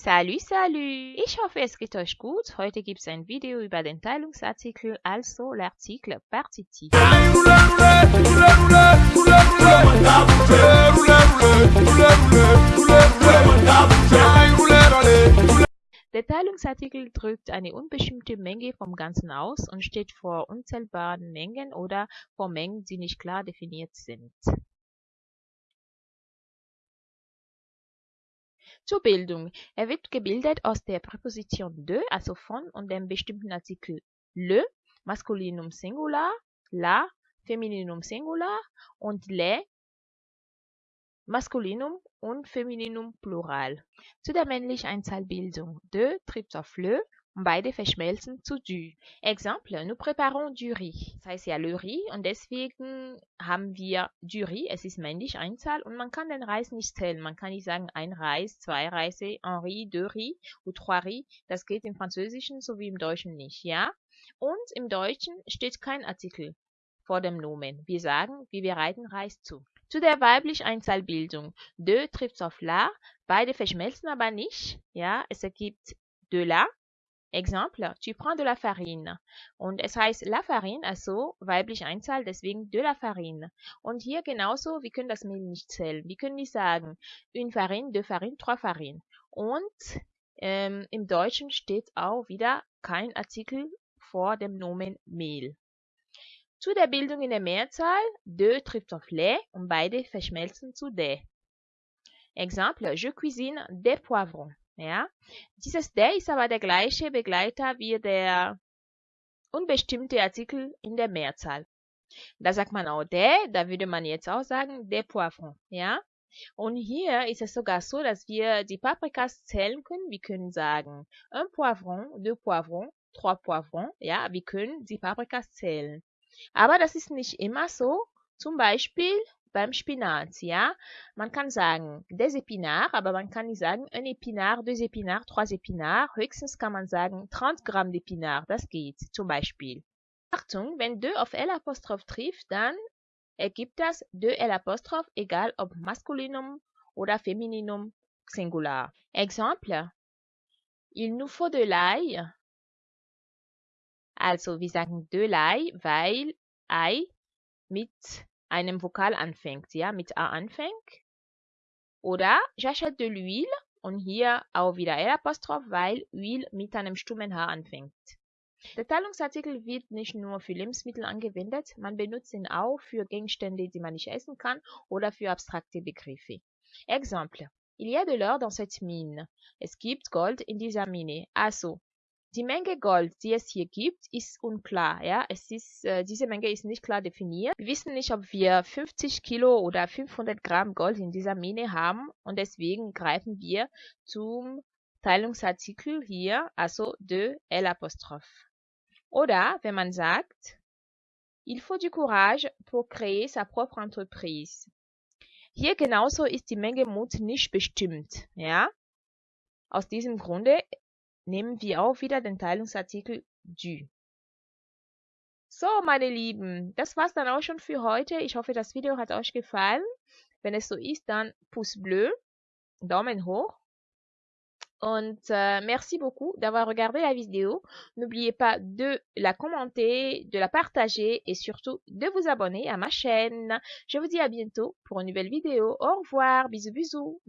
Salut, salut! Ich hoffe, es geht euch gut. Heute gibt es ein Video über den Teilungsartikel, also l'article partitif. Der Teilungsartikel drückt eine unbestimmte Menge vom Ganzen aus und steht vor unzählbaren Mengen oder vor Mengen, die nicht klar definiert sind. Zur Bildung. Er wird gebildet aus der Präposition de, also von, und dem bestimmten Artikel le, Maskulinum Singular, la, Femininum Singular und le, Maskulinum und Femininum Plural. Zu der männlichen Einzahlbildung. De trifft auf le beide verschmelzen zu du. Exemple, nous préparons du riz. Das heißt ja le riz und deswegen haben wir du riz. Es ist männlich Einzahl und man kann den Reis nicht zählen. Man kann nicht sagen ein Reis, zwei Reise, un riz, deux riz ou trois riz. Das geht im Französischen sowie im Deutschen nicht, ja? Und im Deutschen steht kein Artikel vor dem Nomen. Wir sagen, wir bereiten Reis zu. Zu der weiblichen Einzahlbildung. De trifft auf la. Beide verschmelzen aber nicht. Ja, es ergibt de la Exemple, tu prends de la farine. Und es heißt la farine, also weiblich Einzahl, deswegen de la farine. Und hier genauso, wir können das Mehl nicht zählen. Wir können nicht sagen, une farine, deux farines, trois farines. Und ähm, im Deutschen steht auch wieder kein Artikel vor dem Nomen Mehl. Zu der Bildung in der Mehrzahl, de trifft auf le und beide verschmelzen zu de. Exemple, je cuisine des poivrons. Ja? Dieses der ist aber der gleiche Begleiter wie der unbestimmte Artikel in der Mehrzahl. Da sagt man auch der, da würde man jetzt auch sagen der Poivron. Ja? Und hier ist es sogar so, dass wir die Paprikas zählen können. Wir können sagen un Poivron, deux Poivrons, trois Poivrons. Ja, wir können die Paprikas zählen. Aber das ist nicht immer so. Zum Beispiel beim Spinat, ja. Man kann sagen des épinards, aber man kann nicht sagen un épinard, deux épinards, trois épinards. Höchstens kann man sagen 30 Gramm d'épinards, das geht zum Beispiel. Achtung, wenn de auf L trifft, dann ergibt das de L Apostroph, egal ob Maskulinum oder Femininum Singular. Exemple, il nous faut de l'ail. Also wir sagen de l'ail, weil Ei mit einem Vokal anfängt, ja, mit A anfängt. Oder j'achète de l'huile und hier auch wieder L-Apostroph, weil Huile mit einem stummen H anfängt. Der Teilungsartikel wird nicht nur für Lebensmittel angewendet, man benutzt ihn auch für Gegenstände, die man nicht essen kann oder für abstrakte Begriffe. Exemple. Il y a de l'or dans cette mine. Es gibt Gold in dieser Mine. Also, die Menge Gold, die es hier gibt, ist unklar. Ja? Es ist, äh, diese Menge ist nicht klar definiert. Wir wissen nicht, ob wir 50 Kilo oder 500 Gramm Gold in dieser Mine haben und deswegen greifen wir zum Teilungsartikel hier, also de L'. Oder wenn man sagt, il faut du courage pour créer sa propre entreprise. Hier genauso ist die Menge Mut nicht bestimmt. Ja? Aus diesem Grunde nehmen wir auch wieder den Teilungsartikel du. So, meine Lieben, das war's dann auch schon für heute. Ich hoffe, das Video hat euch gefallen. Wenn es so ist, dann Pouce bleu, Daumen hoch. Und euh, merci beaucoup d'avoir regardé la vidéo. N'oubliez pas de la commenter, de la partager et surtout de vous abonner à ma chaîne. Je vous dis à bientôt pour une nouvelle vidéo. Au revoir, bisous bisous.